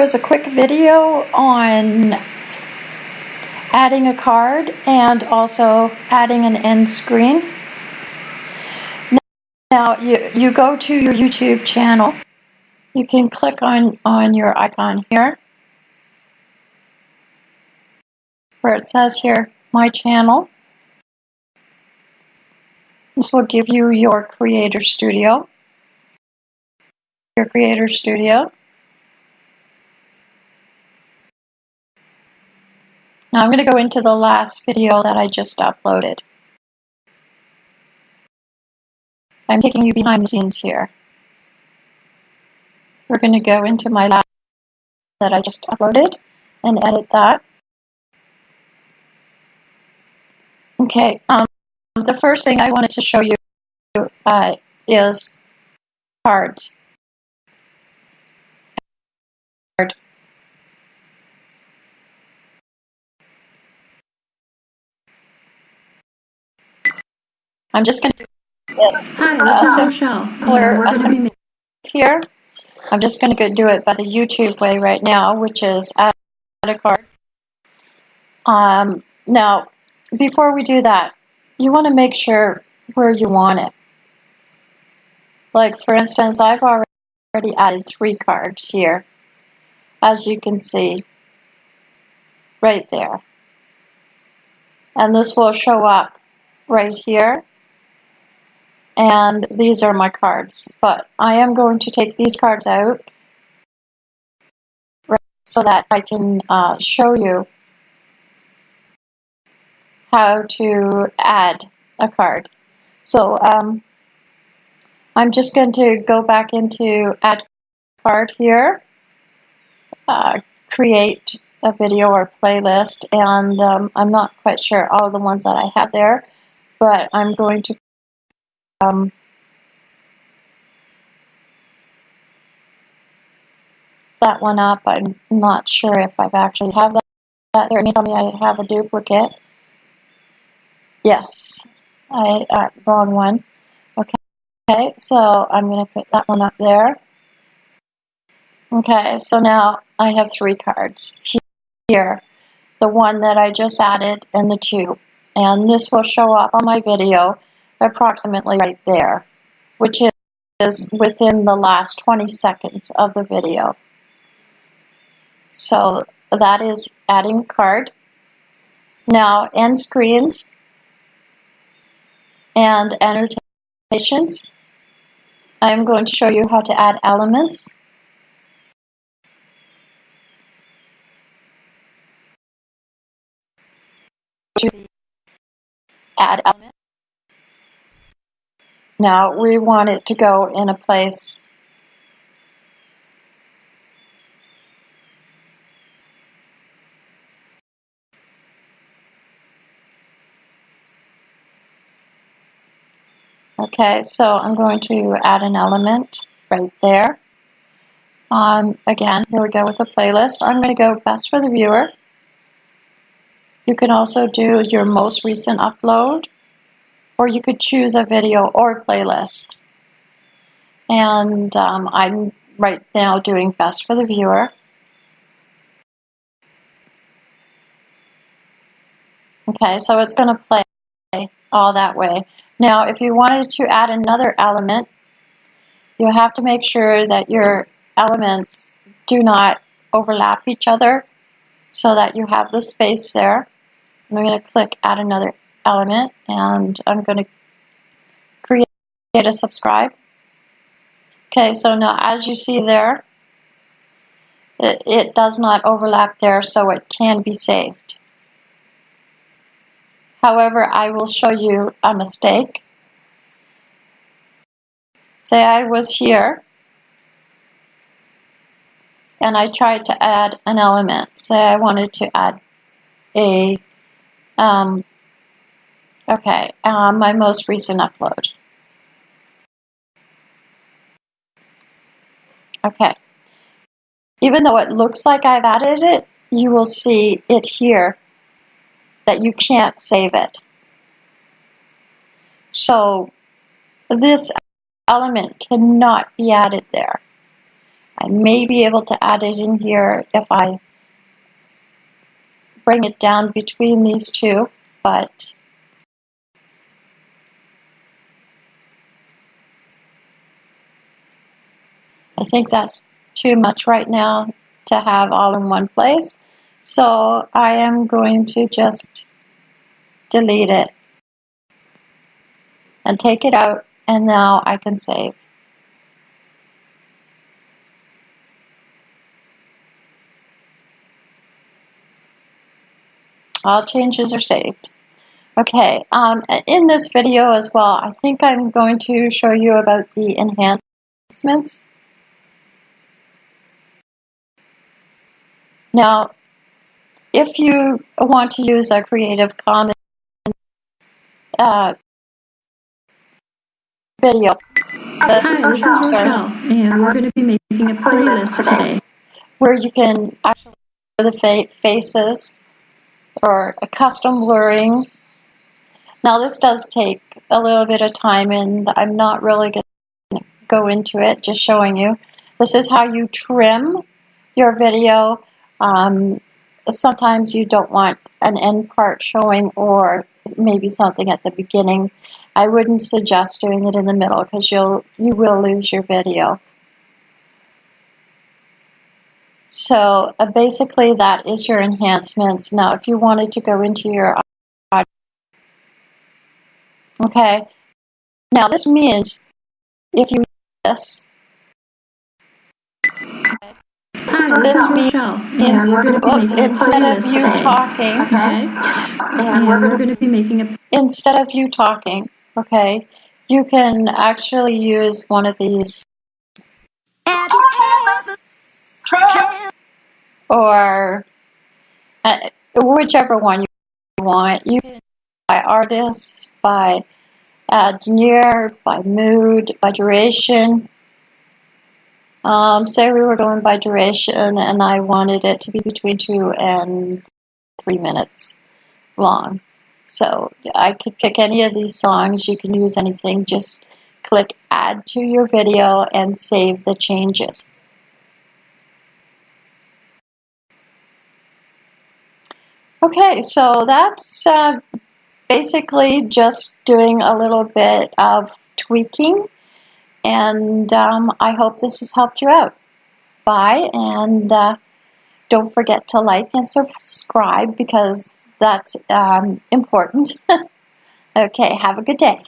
here is a quick video on adding a card and also adding an end screen. Now you, you go to your YouTube channel. You can click on, on your icon here where it says here, my channel. This will give you your Creator Studio. Your Creator Studio. Now I'm going to go into the last video that I just uploaded. I'm taking you behind the scenes here. We're going to go into my last that I just uploaded and edit that. Okay, um, the first thing I wanted to show you uh, is cards. I'm just going to Hi, this is Rochelle. Or we're going to be here. I'm just going to do it by the YouTube way right now, which is add a card. Um, now, before we do that, you want to make sure where you want it. Like, for instance, I've already added three cards here, as you can see, right there. And this will show up right here and these are my cards. But I am going to take these cards out so that I can uh, show you how to add a card. So um, I'm just going to go back into add card here, uh, create a video or playlist, and um, I'm not quite sure all the ones that I have there, but I'm going to um, that one up. I'm not sure if I've actually have that, that there. It may tell me I have a duplicate. Yes, I uh, wrong one. Okay, okay, so I'm going to put that one up there. Okay, so now I have three cards here. The one that I just added and the two. And this will show up on my video approximately right there, which is within the last 20 seconds of the video. So that is adding a card. Now, end screens and annotations. I'm going to show you how to add elements. Add element. Now we want it to go in a place Okay, so I'm going to add an element right there. Um, again, here we go with a playlist. I'm going to go best for the viewer. You can also do your most recent upload or you could choose a video or playlist. And um, I'm right now doing best for the viewer. Okay, so it's going to play all that way. Now, if you wanted to add another element, you have to make sure that your elements do not overlap each other so that you have the space there. I'm going to click add another element and I'm going to create a subscribe. Okay, so now as you see there, it, it does not overlap there so it can be saved. However, I will show you a mistake. Say I was here and I tried to add an element. Say I wanted to add a um, Okay, um, my most recent upload. Okay. Even though it looks like I've added it, you will see it here that you can't save it. So this element cannot be added there. I may be able to add it in here if I bring it down between these two, but I think that's too much right now to have all in one place. So I am going to just delete it and take it out and now I can save. All changes are saved. Okay, um, in this video as well, I think I'm going to show you about the enhancements. Now, if you want to use a Creative Commons uh, video, Hi, this is Rochelle, and we're going to be making a playlist today. Where you can actually the fa faces or a custom blurring. Now this does take a little bit of time and I'm not really going to go into it, just showing you. This is how you trim your video. Um, sometimes you don't want an end part showing or maybe something at the beginning. I wouldn't suggest doing it in the middle because you'll you will lose your video. So uh, basically that is your enhancements. Now if you wanted to go into your audio, okay, now this means if you this Hi, this, and we're going be oops, instead of you today. talking, Okay, and we're going to be making a instead of you talking, okay, you can actually use one of these or uh, whichever one you want. You can by artist, by uh, denier, by mood, by duration. Um, say we were going by duration and I wanted it to be between two and three minutes long. So I could pick any of these songs. You can use anything. Just click add to your video and save the changes. Okay, so that's uh, basically just doing a little bit of tweaking and um, I hope this has helped you out. Bye, and uh, don't forget to like and subscribe because that's um, important. okay, have a good day.